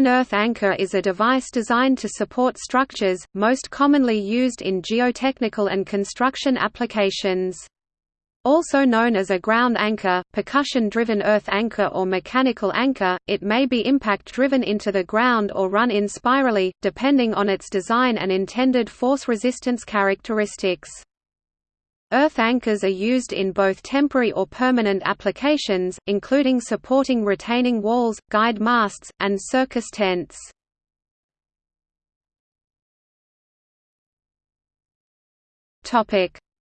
An earth anchor is a device designed to support structures, most commonly used in geotechnical and construction applications. Also known as a ground anchor, percussion-driven earth anchor or mechanical anchor, it may be impact-driven into the ground or run in spirally, depending on its design and intended force resistance characteristics. Earth anchors are used in both temporary or permanent applications, including supporting retaining walls, guyed masts, and circus tents.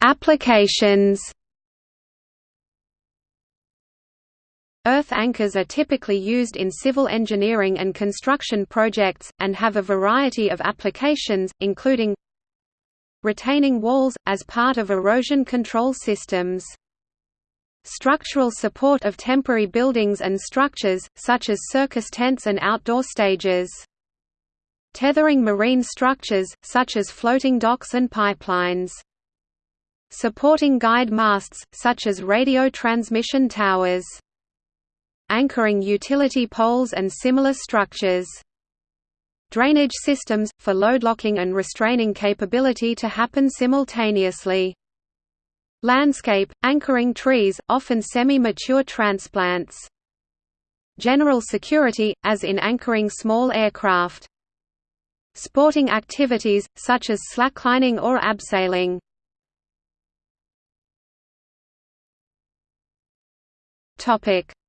Applications Earth anchors are typically used in civil engineering and construction projects, and have a variety of applications, including retaining walls, as part of erosion control systems. Structural support of temporary buildings and structures, such as circus tents and outdoor stages. Tethering marine structures, such as floating docks and pipelines. Supporting guyed masts, such as radio transmission towers. Anchoring utility poles and similar structures. Drainage systems, for load locking and restraining capability to happen simultaneously. Landscape, anchoring trees, often semi-mature transplants. General security, as in anchoring small aircraft. Sporting activities, such as slacklining or abseiling.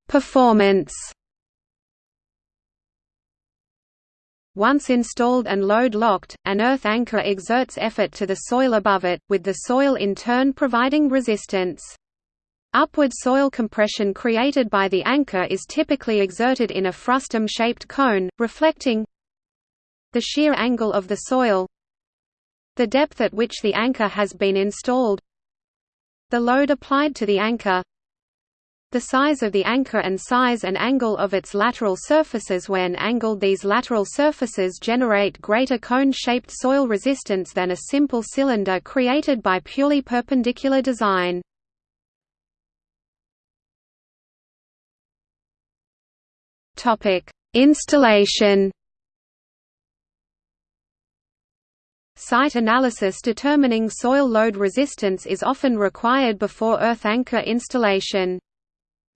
Performance Once installed and load-locked, an earth anchor exerts effort to the soil above it, with the soil in turn providing resistance. Upward soil compression created by the anchor is typically exerted in a frustum-shaped cone, reflecting the shear angle of the soil the depth at which the anchor has been installed the load applied to the anchor the size of the anchor and size and angle of its lateral surfaces when angled these lateral surfaces generate greater cone-shaped soil resistance than a simple cylinder created by purely perpendicular design. Installation Site analysis determining soil load resistance is often required before earth anchor installation.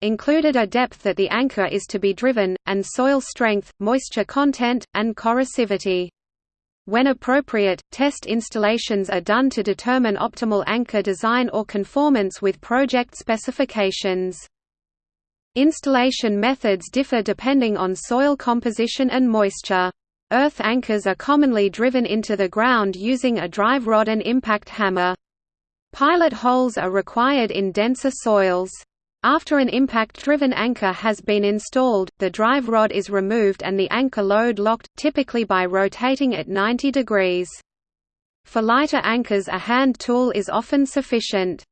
Included a depth that the anchor is to be driven, and soil strength, moisture content, and corrosivity. When appropriate, test installations are done to determine optimal anchor design or conformance with project specifications. Installation methods differ depending on soil composition and moisture. Earth anchors are commonly driven into the ground using a drive rod and impact hammer. Pilot holes are required in denser soils. After an impact-driven anchor has been installed, the drive rod is removed and the anchor load locked, typically by rotating at 90 degrees. For lighter anchors a hand tool is often sufficient.